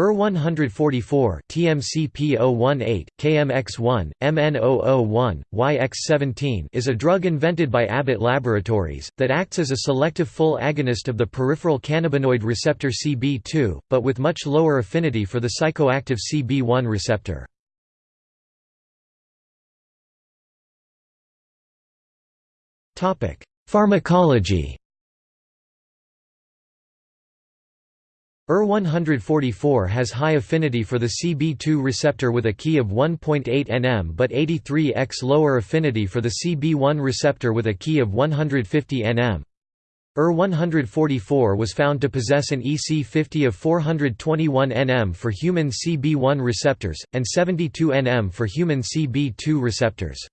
ER144 TMCP018, KMX1, MN001, YX17 is a drug invented by Abbott Laboratories, that acts as a selective full agonist of the peripheral cannabinoid receptor CB2, but with much lower affinity for the psychoactive CB1 receptor. Pharmacology ER144 has high affinity for the CB2 receptor with a key of 1.8 nm but 83x lower affinity for the CB1 receptor with a key of 150 nm. ER144 was found to possess an EC50 of 421 nm for human CB1 receptors, and 72 nm for human CB2 receptors.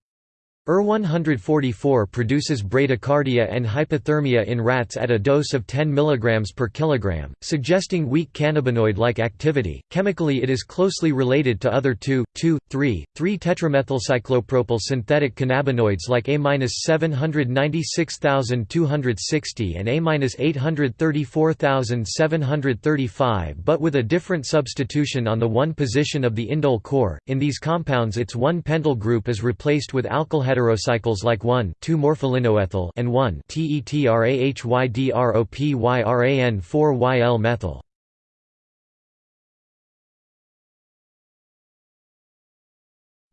ER144 produces bradycardia and hypothermia in rats at a dose of 10 mg per kilogram, suggesting weak cannabinoid-like activity. Chemically it is closely related to other 2,2,3, 3-tetramethylcyclopropyl synthetic cannabinoids like A-796260 and A-834735 but with a different substitution on the 1 position of the indole core. In these compounds its 1-pentyl group is replaced with alkyl heterocycles like 1,2-morpholinoethyl and 1-TETRAHYDROPYRAN4-YL methyl.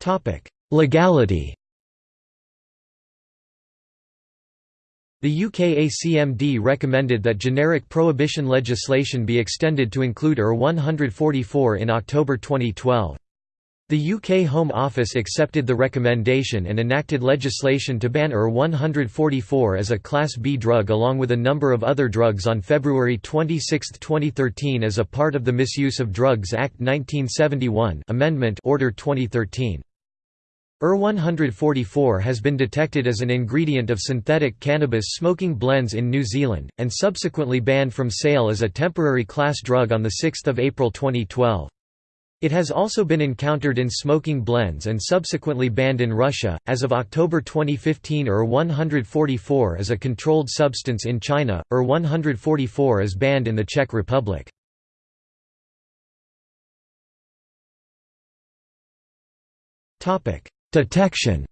Topic: Legality. The UK ACMD recommended that generic prohibition legislation be extended to include ER 144 in October 2012. The UK Home Office accepted the recommendation and enacted legislation to ban ER 144 as a Class B drug along with a number of other drugs on February 26, 2013 as a part of the Misuse of Drugs Act 1971 Amendment Order 2013. ER 144 has been detected as an ingredient of synthetic cannabis smoking blends in New Zealand, and subsequently banned from sale as a temporary class drug on 6 April 2012. It has also been encountered in smoking blends and subsequently banned in Russia. As of October 2015, ER 144 is a controlled substance in China, ER 144 is banned in the Czech Republic. Detection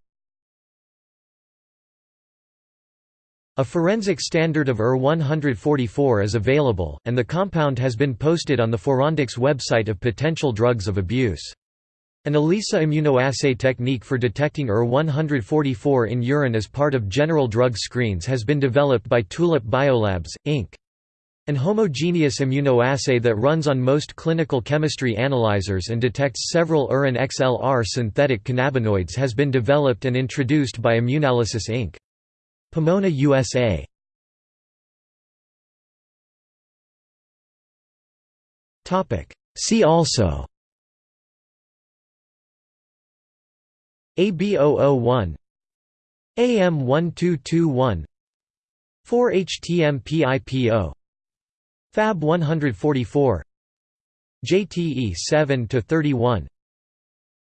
A forensic standard of ER-144 is available, and the compound has been posted on the Forensics website of potential drugs of abuse. An ELISA immunoassay technique for detecting ER-144 in urine as part of general drug screens has been developed by Tulip Biolabs, Inc. An homogeneous immunoassay that runs on most clinical chemistry analyzers and detects several ER and XLR synthetic cannabinoids has been developed and introduced by Immunalysis Inc. Pomona USA Topic. See also. AB001 AM1221 4-HTMPIPO Fab 144 JTE 7 to 31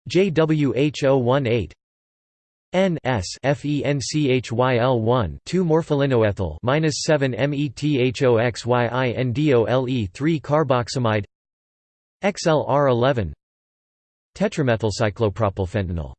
JWH018 N S FENCHYL 1 2 morpholinoethyl minus 7 methoxyindole 3 carboxamide XLR 11 tetramethylcyclopropylfentanyl